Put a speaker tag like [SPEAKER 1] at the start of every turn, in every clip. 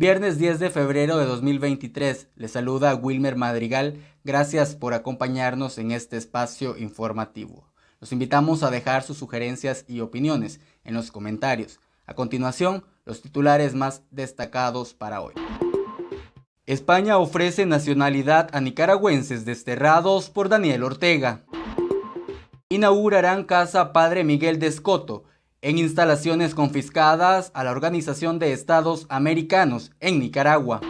[SPEAKER 1] Viernes 10 de febrero de 2023, le saluda Wilmer Madrigal. Gracias por acompañarnos en este espacio informativo. Los invitamos a dejar sus sugerencias y opiniones en los comentarios. A continuación, los titulares más destacados para hoy. España ofrece nacionalidad a nicaragüenses desterrados por Daniel Ortega. Inaugurarán Casa Padre Miguel de Escoto en instalaciones confiscadas a la Organización de Estados Americanos en Nicaragua.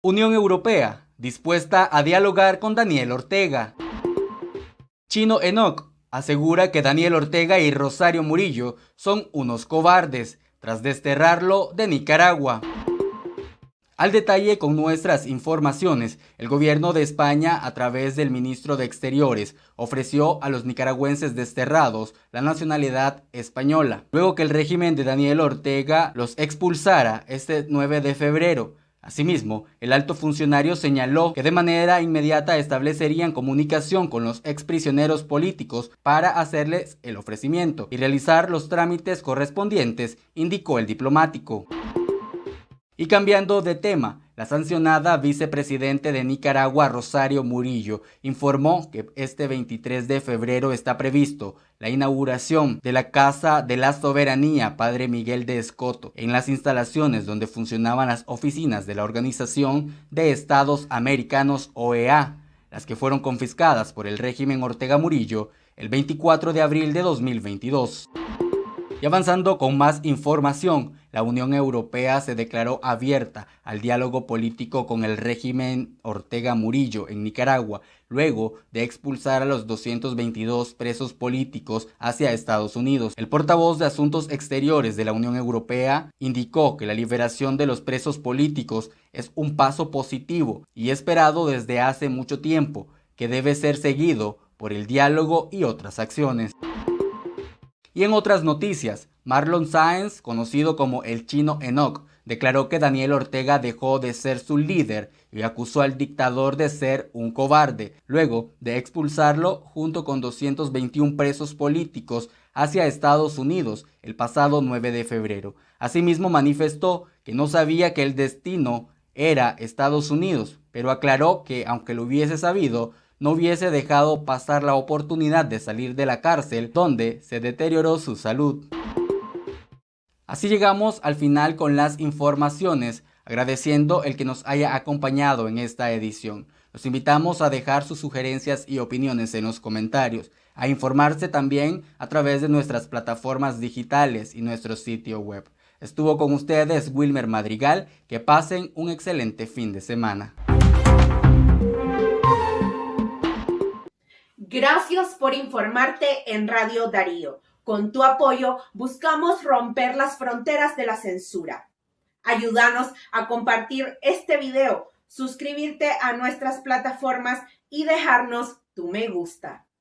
[SPEAKER 1] Unión Europea, dispuesta a dialogar con Daniel Ortega. Chino Enoch asegura que Daniel Ortega y Rosario Murillo son unos cobardes tras desterrarlo de Nicaragua. Al detalle con nuestras informaciones, el gobierno de España, a través del ministro de Exteriores, ofreció a los nicaragüenses desterrados la nacionalidad española, luego que el régimen de Daniel Ortega los expulsara este 9 de febrero. Asimismo, el alto funcionario señaló que de manera inmediata establecerían comunicación con los exprisioneros políticos para hacerles el ofrecimiento y realizar los trámites correspondientes, indicó el diplomático. Y cambiando de tema, la sancionada vicepresidente de Nicaragua, Rosario Murillo, informó que este 23 de febrero está previsto la inauguración de la Casa de la Soberanía Padre Miguel de Escoto, en las instalaciones donde funcionaban las oficinas de la Organización de Estados Americanos OEA, las que fueron confiscadas por el régimen Ortega Murillo el 24 de abril de 2022. Y avanzando con más información, la Unión Europea se declaró abierta al diálogo político con el régimen Ortega Murillo en Nicaragua, luego de expulsar a los 222 presos políticos hacia Estados Unidos. El portavoz de Asuntos Exteriores de la Unión Europea indicó que la liberación de los presos políticos es un paso positivo y esperado desde hace mucho tiempo, que debe ser seguido por el diálogo y otras acciones. Y en otras noticias, Marlon Sáenz, conocido como el chino Enoch, declaró que Daniel Ortega dejó de ser su líder y acusó al dictador de ser un cobarde, luego de expulsarlo junto con 221 presos políticos hacia Estados Unidos el pasado 9 de febrero. Asimismo manifestó que no sabía que el destino era Estados Unidos, pero aclaró que aunque lo hubiese sabido, no hubiese dejado pasar la oportunidad de salir de la cárcel donde se deterioró su salud. Así llegamos al final con las informaciones, agradeciendo el que nos haya acompañado en esta edición. Los invitamos a dejar sus sugerencias y opiniones en los comentarios, a informarse también a través de nuestras plataformas digitales y nuestro sitio web. Estuvo con ustedes Wilmer Madrigal, que pasen un excelente fin de semana.
[SPEAKER 2] Gracias por informarte en Radio Darío. Con tu apoyo buscamos romper las fronteras de la censura. Ayúdanos a compartir este video, suscribirte a nuestras plataformas y dejarnos tu me gusta.